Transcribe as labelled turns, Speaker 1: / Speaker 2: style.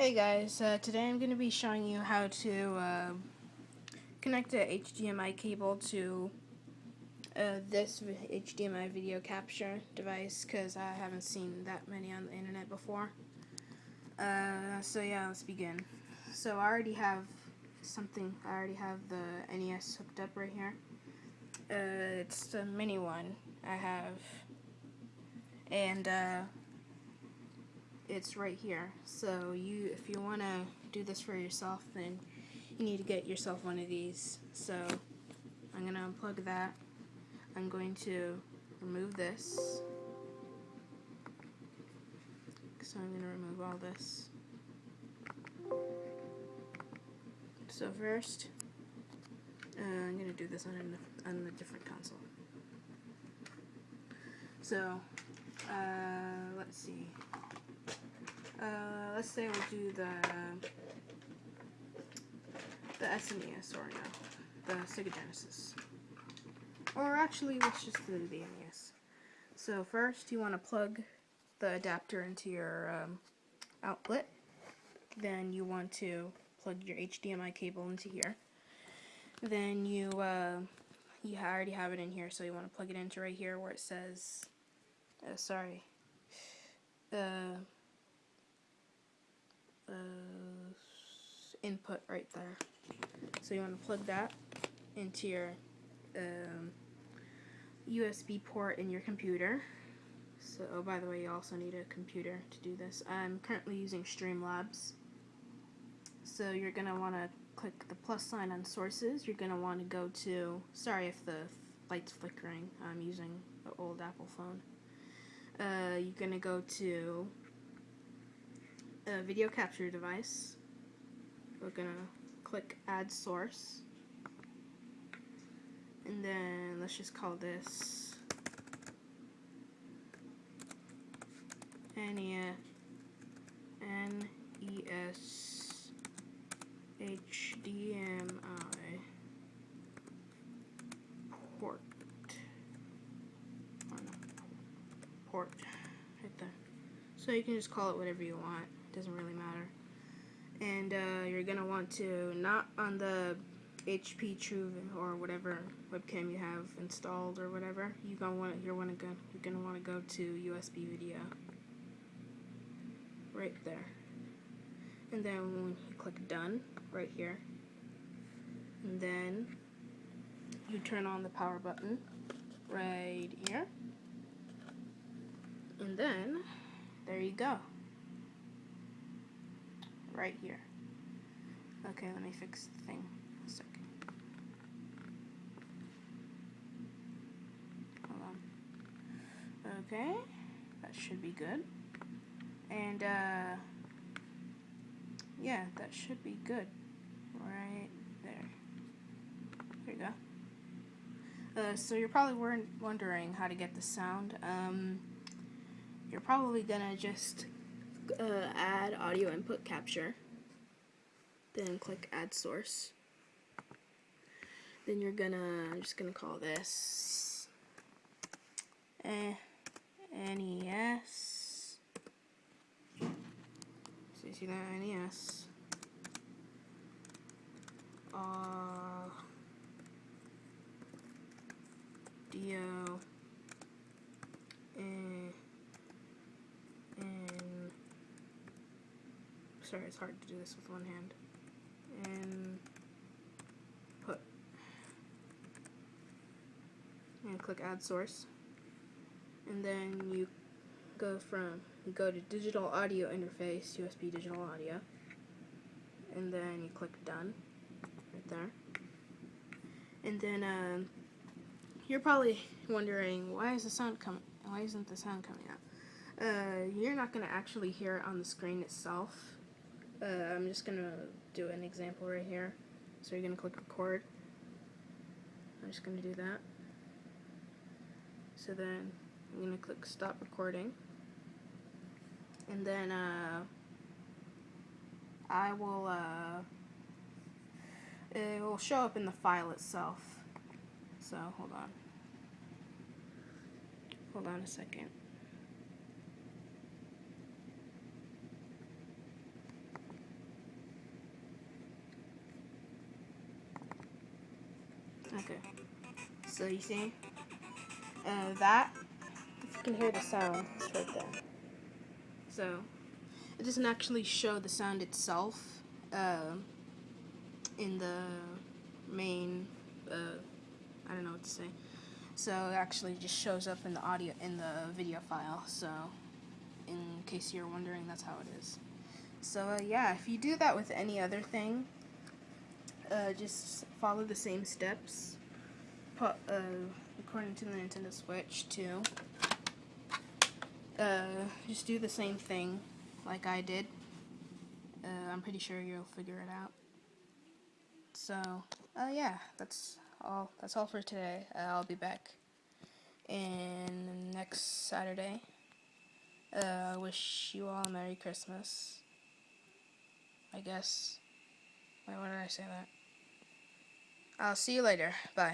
Speaker 1: Hey guys, uh, today I'm going to be showing you how to uh, connect a HDMI cable to uh, this HDMI video capture device because I haven't seen that many on the internet before. Uh, so yeah, let's begin. So I already have something, I already have the NES hooked up right here. Uh, it's the mini one I have and uh, it's right here. So you, if you want to do this for yourself, then you need to get yourself one of these. So I'm going to unplug that. I'm going to remove this. So I'm going to remove all this. So first, uh, I'm going to do this on a, on a different console. So, uh, let's see. Uh, let's say we'll do the the SNES or no, the Sega Genesis. Or actually, let's just do the NES. So first, you want to plug the adapter into your um, outlet. Then you want to plug your HDMI cable into here. Then you uh, you already have it in here, so you want to plug it into right here where it says. Uh, sorry. Uh, uh, input right there. So you want to plug that into your um, USB port in your computer. So, oh, by the way, you also need a computer to do this. I'm currently using Streamlabs. So you're going to want to click the plus sign on sources. You're going to want to go to, sorry if the light's flickering, I'm using an old Apple phone. Uh, you're going to go to a video capture device. We're gonna click add source. And then let's just call this NES HDMI port. Port. So you can just call it whatever you want It doesn't really matter. And uh, you're gonna want to not on the HP True or whatever webcam you have installed or whatever. You gonna want you're wanna go you're gonna want to go to USB video right there. And then when you click done right here, and then you turn on the power button right here, and then there you go right here. Okay, let me fix the thing a second. Hold on. Okay, that should be good. And, uh, yeah, that should be good. Right there. There you go. Uh, so you're probably wondering how to get the sound. Um, you're probably gonna just uh, add audio input capture. Then click add source. Then you're gonna, I'm just gonna call this eh, NES. So you see that NES. Uh, Dio. Eh, sorry, it's hard to do this with one hand. And put. And click add source. And then you go from, you go to digital audio interface, USB digital audio. And then you click done, right there. And then um, you're probably wondering, why is the sound coming, why isn't the sound coming out? Uh, you're not going to actually hear it on the screen itself uh, I'm just gonna do an example right here. So you're gonna click record. I'm just gonna do that. So then I'm gonna click stop recording. And then uh, I will, uh, it will show up in the file itself. So hold on. Hold on a second. Okay. So you see, uh, that if you can hear the sound, it's right there. So it doesn't actually show the sound itself uh, in the main. Uh, I don't know what to say. So it actually just shows up in the audio in the video file. So in case you're wondering, that's how it is. So uh, yeah, if you do that with any other thing, uh, just follow the same steps. Uh, according to the Nintendo Switch too. Uh, just do the same thing like I did. Uh, I'm pretty sure you'll figure it out. So, uh, yeah, that's all. That's all for today. Uh, I'll be back in next Saturday. Uh, wish you all a Merry Christmas. I guess. Why, why did I say that? I'll see you later. Bye.